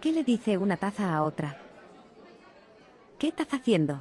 ¿Qué le dice una taza a otra? ¿Qué estás haciendo?